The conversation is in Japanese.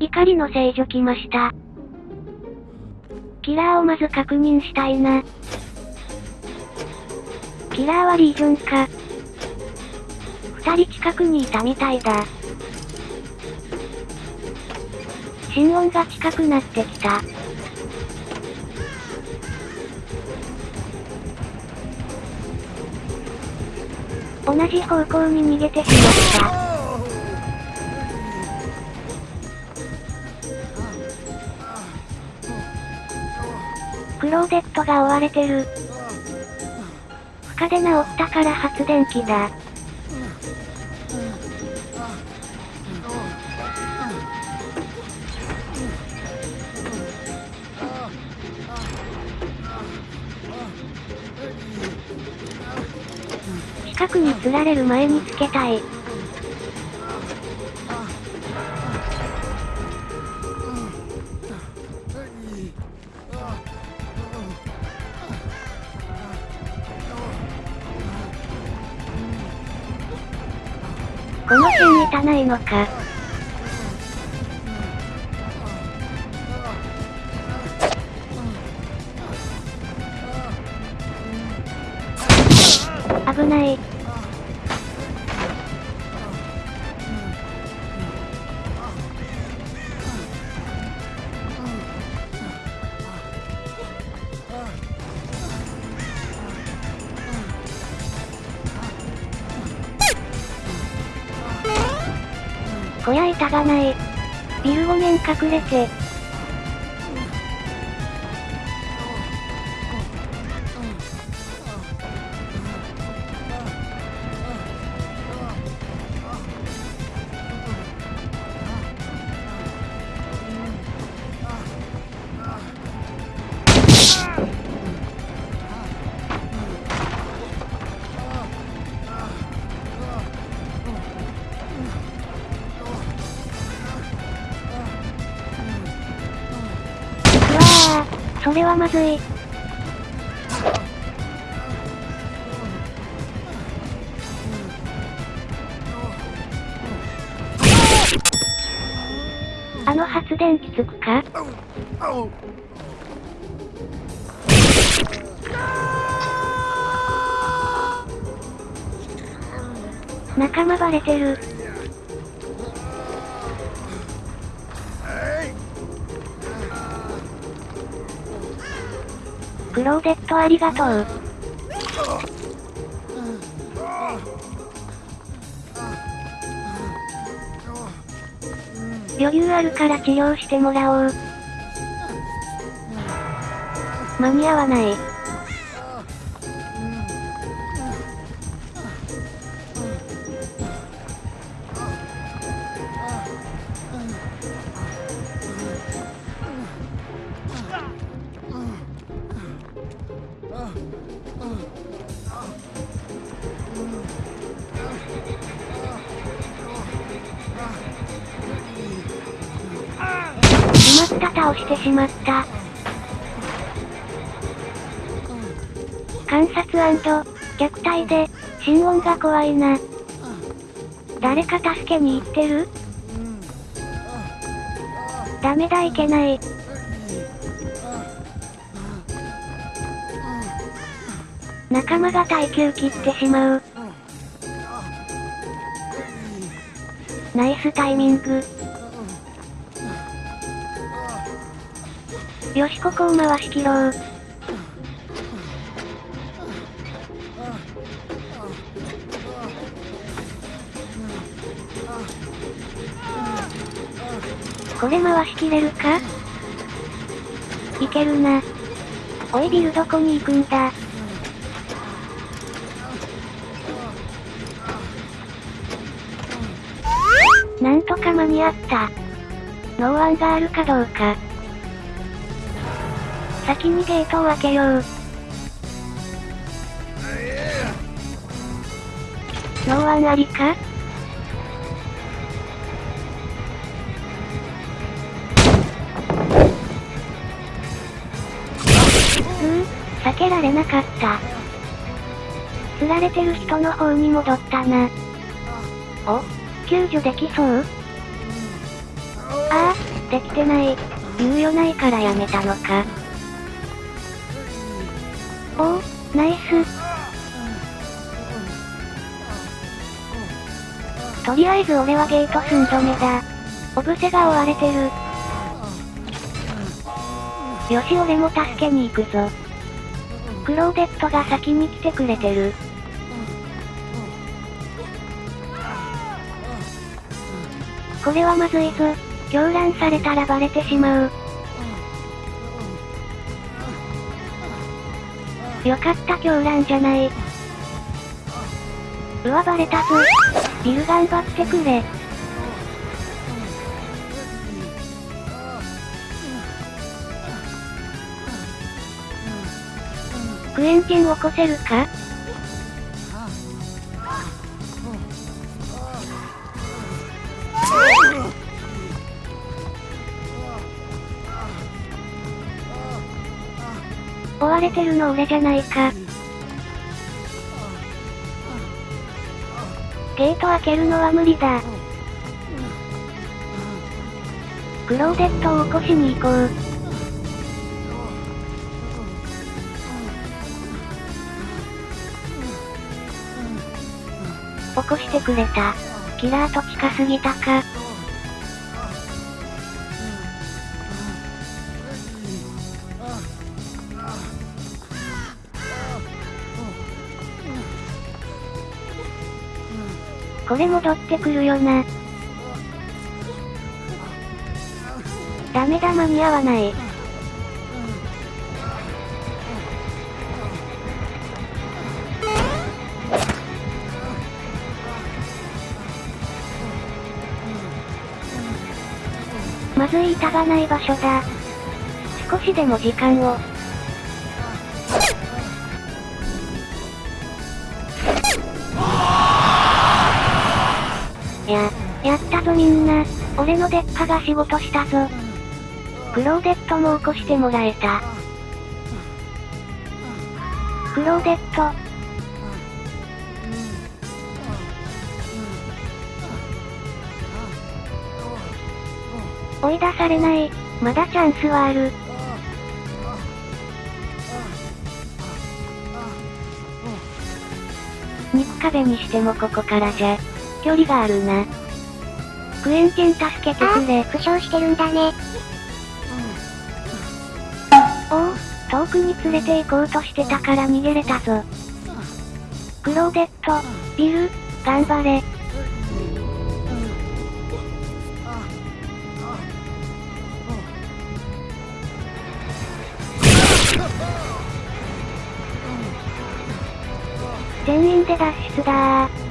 怒りの聖女来ました。キラーをまず確認したいな。キラーはリージョンか。二人近くにいたみたいだ。心音が近くなってきた。同じ方向に逃げてしまった。クローデットが追われてる。負荷で治ったから発電機だ。近くに釣られる前につけたい。この辺いたないのか。危ない。こりゃ板がない。ビル5面隠れて。それはまずい。あの発電機つくか？仲間バレてる。クローデットありがとう。余裕あるから治療してもらおう。間に合わない。しまった倒してしまった。観察虐待で、心音が怖いな。誰か助けに行ってる？ダメだいけない。仲間が耐久切ってしまう。ナイスタイミング。よしここを回し切ろう。これ回し切れるか？いけるな。おいビルどこに行くんだ？なんとか間に合った。ノーアンがあるかどうか。先にゲートを開けよう。ノーアンありかうー、避けられなかった。釣られてる人の方に戻ったな。お救助できそう？ああ、できてない。猶予ないからやめたのか。おお、ナイス。とりあえず俺はゲート寸止めだ。オブセが追われてる。よし俺も助けに行くぞ。クローデットが先に来てくれてる。これはまずいぞ。狂乱されたらバレてしまう。よかった狂乱じゃない。うわバレたぞ。ビル頑張ってくれ。クエンティン起こせるか？追われてるの俺じゃないか。ゲート開けるのは無理だ。クローデットを起こしに行こう。起こしてくれた。キラーと近すぎたか。これ戻ってくるよな。ダメだ間に合わない。まずい板がない場所だ。少しでも時間を。や、やったぞみんな。俺のデッカが仕事したぞ。クローデットも起こしてもらえた。クローデット。追い出されない。まだチャンスはある。肉壁にしてもここからじゃ。距離があるな。クエンチン助けてくれ。負傷してるんだね。おお、遠くに連れて行こうとしてたから逃げれたぞ。クローデット、ビル、頑張れ。全員で脱出だー。